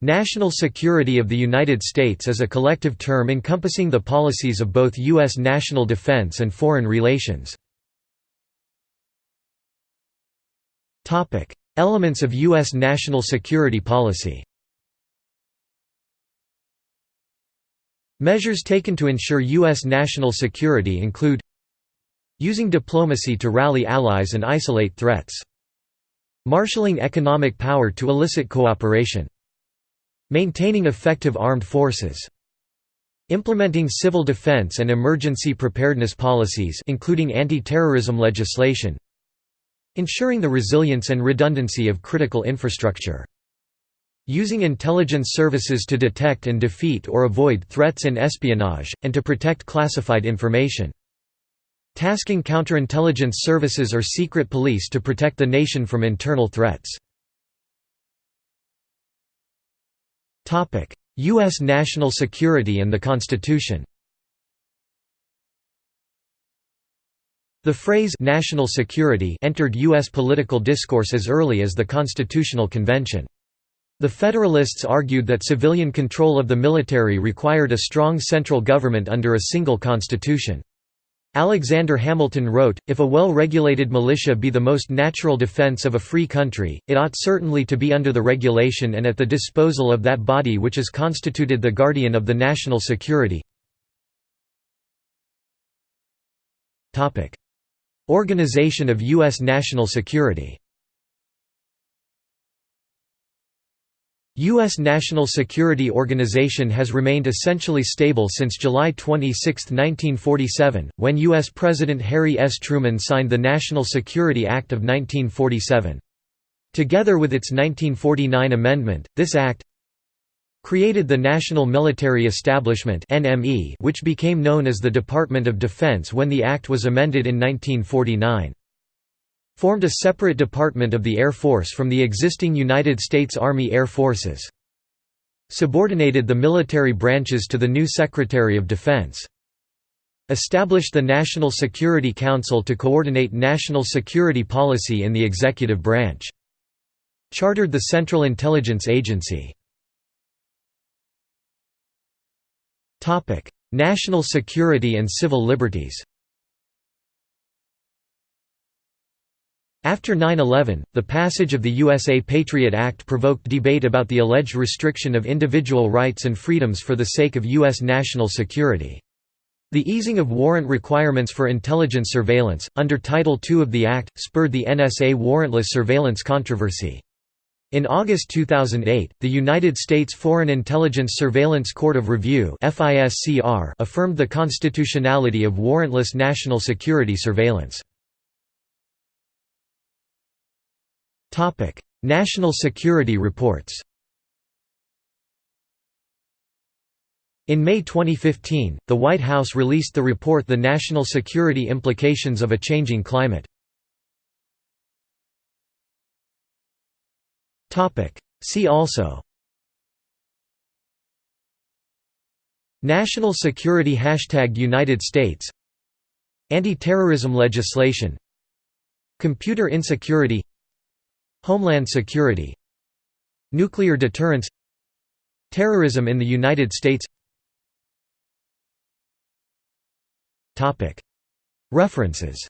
National security of the United States is a collective term encompassing the policies of both U.S. national defense and foreign relations. Elements of U.S. national security policy Measures taken to ensure U.S. national security include Using diplomacy to rally allies and isolate threats. Marshalling economic power to elicit cooperation. Maintaining effective armed forces. Implementing civil defense and emergency preparedness policies including anti-terrorism legislation. Ensuring the resilience and redundancy of critical infrastructure. Using intelligence services to detect and defeat or avoid threats and espionage, and to protect classified information. Tasking counterintelligence services or secret police to protect the nation from internal threats. U.S. national security and the Constitution The phrase «national security» entered U.S. political discourse as early as the Constitutional Convention. The Federalists argued that civilian control of the military required a strong central government under a single constitution. Alexander Hamilton wrote, If a well-regulated militia be the most natural defense of a free country, it ought certainly to be under the regulation and at the disposal of that body which is constituted the guardian of the national security. Organization of U.S. national security U.S. National Security Organization has remained essentially stable since July 26, 1947, when U.S. President Harry S. Truman signed the National Security Act of 1947. Together with its 1949 amendment, this act created the National Military Establishment which became known as the Department of Defense when the act was amended in 1949 formed a separate department of the Air Force from the existing United States Army Air Forces. Subordinated the military branches to the new Secretary of Defense. Established the National Security Council to coordinate national security policy in the executive branch. Chartered the Central Intelligence Agency. National security and civil liberties After 9-11, the passage of the USA Patriot Act provoked debate about the alleged restriction of individual rights and freedoms for the sake of U.S. national security. The easing of warrant requirements for intelligence surveillance, under Title II of the Act, spurred the NSA warrantless surveillance controversy. In August 2008, the United States Foreign Intelligence Surveillance Court of Review affirmed the constitutionality of warrantless national security surveillance. National Security Reports. In May 2015, the White House released the report The National Security Implications of a Changing Climate. See also. National Security Hashtag United States. Anti-terrorism legislation. Computer insecurity Homeland security. Nuclear deterrence. Terrorism in the United States. References